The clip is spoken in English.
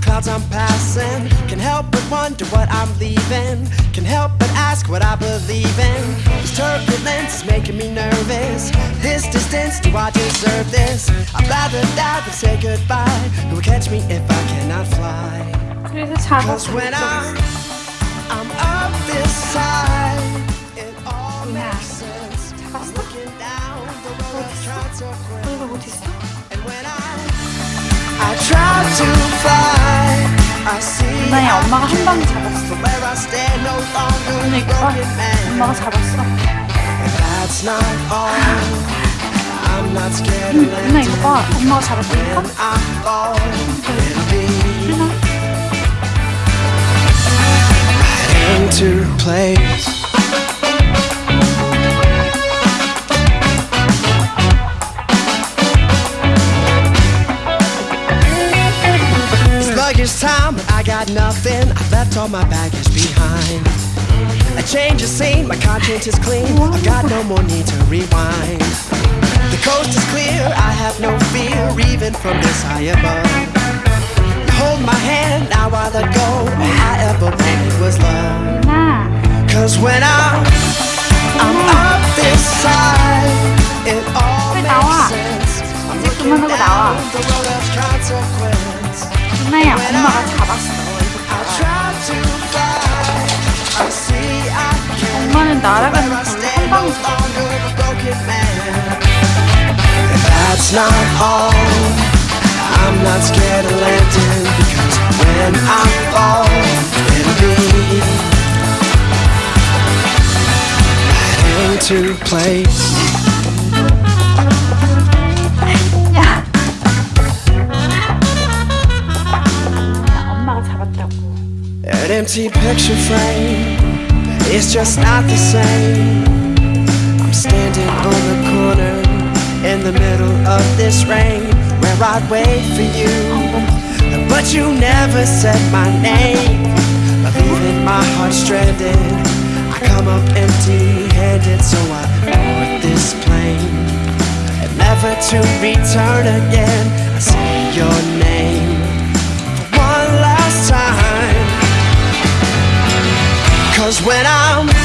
clouds I'm passing. Can help but wonder what I'm leaving. Can help but ask what I believe in. This turbulence is making me nervous. This distance, do I deserve this? I'd rather die than say goodbye. Who will catch me if I cannot fly? Cause when I'm, I'm up this side It all makes sense. Looking down the road And when I 전에 엄마가 한 방에 잡았어. 그러니까 엄마가 잡았어. 누나 이거 봐 엄마가 잡았다니까? 누나 it's time. I got nothing. I left all my baggage behind. I change the scene, my conscience is clean. I got no more need to rewind. The coast is clear, I have no fear, even from this high above. You hold my hand, now I let go. All I ever wanted was love. Cause when I'm, I'm up this side, it all makes sense. I'm looking down the road of consequence. 누나야 엄마가 잡았어. I try to fly, I see I can't. 엄마는 날아가는 Where I 걸로 stand, 한 no 방에 잡았어. longer a broken man. And that's not all. I'm not scared of landing because when I fall, it'll be right into place. Empty picture frame It's just not the same. I'm standing on the corner in the middle of this rain where I'd wait for you. But you never said my name, leaving my heart stranded. I come up empty handed, so I board this plane. And never to return again. I say your name when I'm